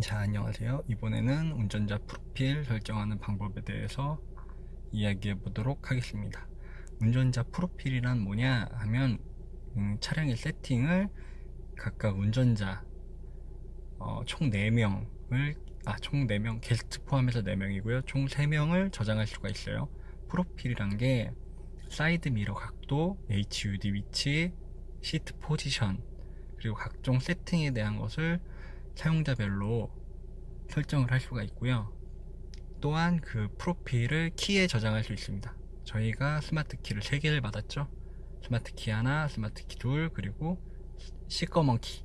자 안녕하세요. 이번에는 운전자 프로필 설정하는 방법에 대해서 이야기해 보도록 하겠습니다. 운전자 프로필이란 뭐냐 하면 음, 차량의 세팅을 각각 운전자 어, 총 4명을 아 총 4명 게스트 포함해서 4명이고요. 총 3명을 저장할 수가 있어요. 프로필이란 게 사이드 미러 각도, HUD 위치, 시트 포지션 그리고 각종 세팅에 대한 것을 사용자별로 설정을 할 수가 있고요 또한 그 프로필을 키에 저장할 수 있습니다 저희가 스마트 키를 3개를 받았죠 스마트 키 하나, 스마트 키 둘, 그리고 시꺼먼 키.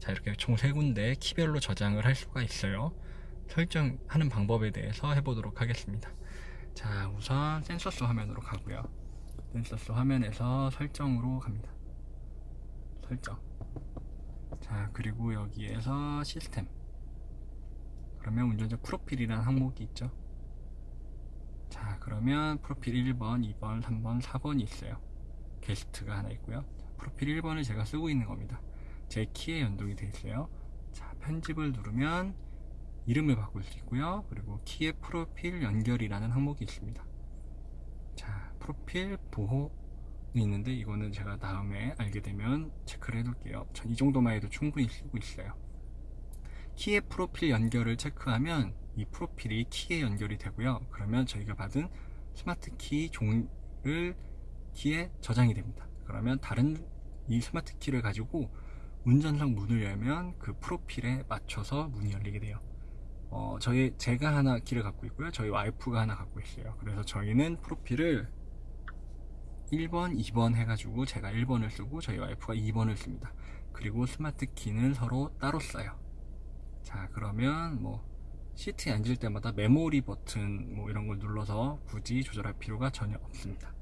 자, 이렇게 총 세 군데 키별로 저장을 할 수가 있어요. 설정하는 방법에 대해서 해보도록 하겠습니다. 자, 우선 Sensus 화면으로 가고요. 센서스 화면에서 설정으로 갑니다. 설정. 자, 그리고 여기에서 시스템. 그러면 운전자 프로필이라는 항목이 있죠. 자, 그러면 프로필 1번, 2번, 3번, 4번이 있어요. 게스트가 하나 있고요 자, 프로필 1번을 제가 쓰고 있는 겁니다 제 키에 연동이 되어 있어요 자 편집을 누르면 이름을 바꿀 수 있고요 그리고 키의 프로필 연결이라는 항목이 있습니다 자 프로필 보호는 있는데 이거는 제가 다음에 알게 되면 체크를 해 놓을게요. 전 이 정도만 해도 충분히 쓰고 있어요. 키의 프로필 연결을 체크하면 이 프로필이 키에 연결이 되고요. 그러면 저희가 받은 스마트 키 종을 키에 저장이 됩니다. 그러면 다른 이 스마트 키를 가지고 운전석 문을 열면 그 프로필에 맞춰서 문이 열리게 돼요. 어, 저희 제가 하나 키를 갖고 있고요. 저희 와이프가 하나 갖고 있어요. 그래서 저희는 프로필을 1번 2번 해가지고 제가 1번을 쓰고 저희 와이프가 2번을 씁니다. 그리고 스마트 키는 서로 따로 써요. 자 그러면 뭐 시트에 앉을 때마다 메모리 버튼 뭐 이런 걸 눌러서 굳이 조절할 필요가 전혀 없습니다.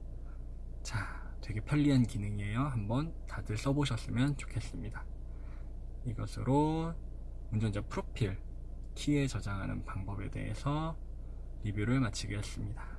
자 되게 편리한 기능이에요. 한번 다들 써보셨으면 좋겠습니다. 이것으로 운전자 프로필 키에 저장하는 방법에 대해서 리뷰를 마치겠습니다